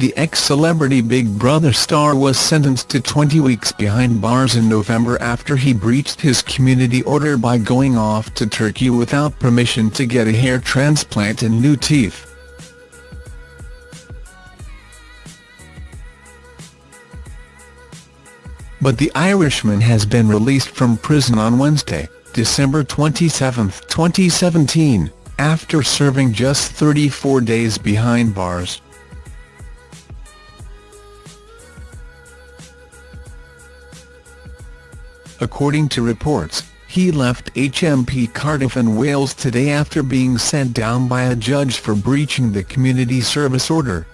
The ex-celebrity Big Brother star was sentenced to 20 weeks behind bars in November after he breached his community order by going off to Turkey without permission to get a hair transplant and new teeth. But the Irishman has been released from prison on Wednesday, December 27, 2017, after serving just 34 days behind bars. According to reports, he left HMP Cardiff in Wales today after being sent down by a judge for breaching the community service order.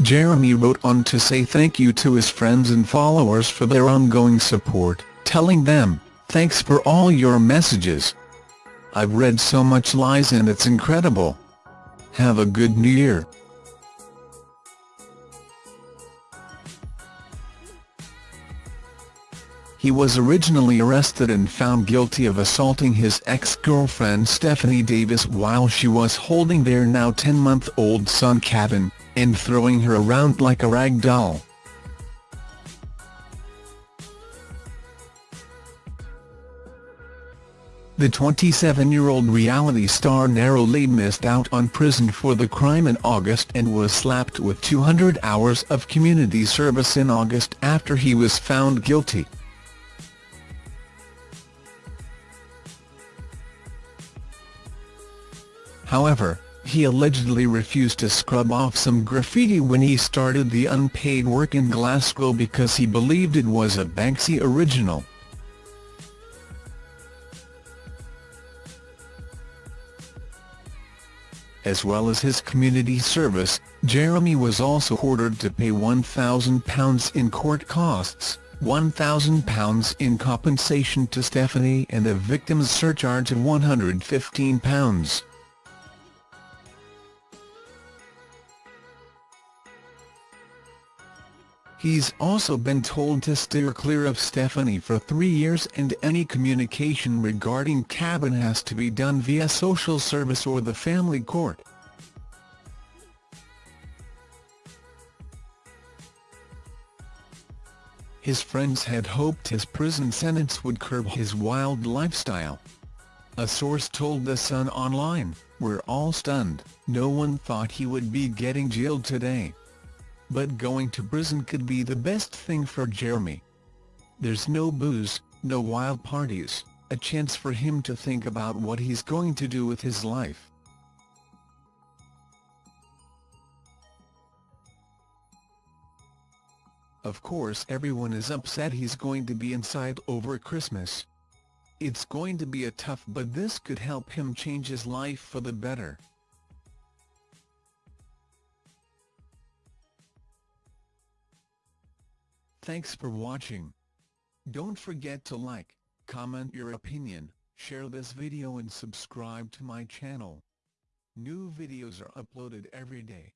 Jeremy wrote on to say thank you to his friends and followers for their ongoing support, telling them, thanks for all your messages. I've read so much lies and it's incredible. Have a good new year. He was originally arrested and found guilty of assaulting his ex-girlfriend Stephanie Davis while she was holding their now 10-month-old son Caben, and throwing her around like a rag doll. The 27-year-old reality star narrowly missed out on prison for the crime in August and was slapped with 200 hours of community service in August after he was found guilty. However, he allegedly refused to scrub off some graffiti when he started the unpaid work in Glasgow because he believed it was a Banksy original. As well as his community service, Jeremy was also ordered to pay £1,000 in court costs, £1,000 in compensation to Stephanie and a victim's surcharge of £115. He's also been told to steer clear of Stephanie for three years and any communication regarding Caben has to be done via social service or the family court. His friends had hoped his prison sentence would curb his wild lifestyle. A source told The Sun Online, we're all stunned, no one thought he would be getting jailed today. But going to prison could be the best thing for Jeremy. There's no booze, no wild parties, a chance for him to think about what he's going to do with his life. Of course everyone is upset he's going to be inside over Christmas. It's going to be a tough but this could help him change his life for the better. Thanks for watching. Don't forget to like, comment your opinion, share this video and subscribe to my channel. New videos are uploaded every day.